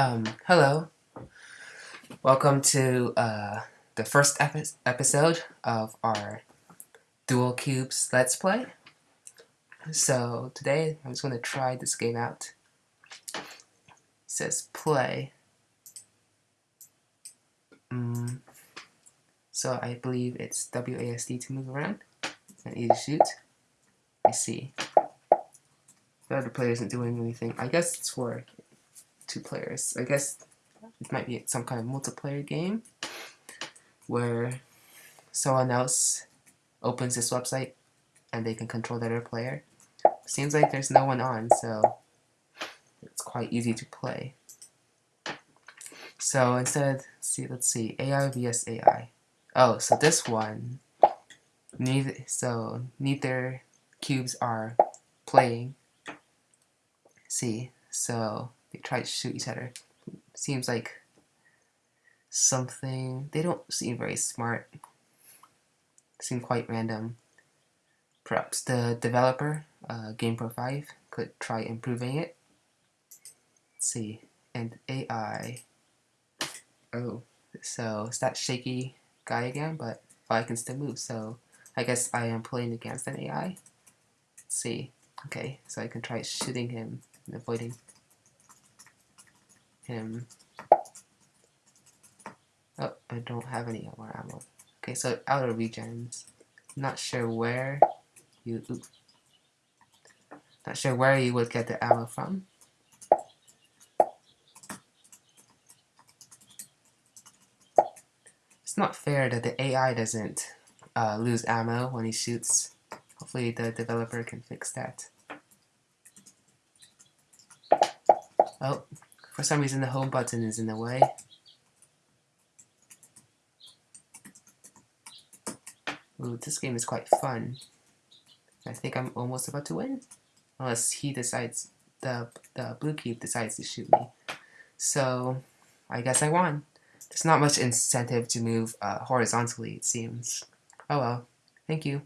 Um, hello. Welcome to uh, the first epi episode of our Dual Cubes Let's Play. So today I'm just going to try this game out. It says play. Mm. So I believe it's WASD to move around and E to shoot. I see. The other player isn't doing anything. I guess it's for two players. I guess it might be some kind of multiplayer game where someone else opens this website and they can control the other player. Seems like there's no one on, so it's quite easy to play. So instead, see, let's see, AI vs AI. Oh, so this one, neither, so neither cubes are playing. See, so they try to shoot each other. Seems like something, they don't seem very smart. Seem quite random. Perhaps the developer, uh, GamePro 5, could try improving it. Let's see, and AI. Oh, so it's that shaky guy again, but I can still move, so I guess I am playing against an AI. Let's see. Okay, so I can try shooting him and avoiding him. Oh, I don't have any more ammo. Okay, so out of regens. Not sure where you. Not sure where you would get the ammo from. It's not fair that the AI doesn't uh, lose ammo when he shoots. Hopefully the developer can fix that. Oh, for some reason the home button is in the way. Ooh, this game is quite fun. I think I'm almost about to win. Unless he decides, the, the blue cube decides to shoot me. So, I guess I won. There's not much incentive to move uh, horizontally, it seems. Oh well. Thank you.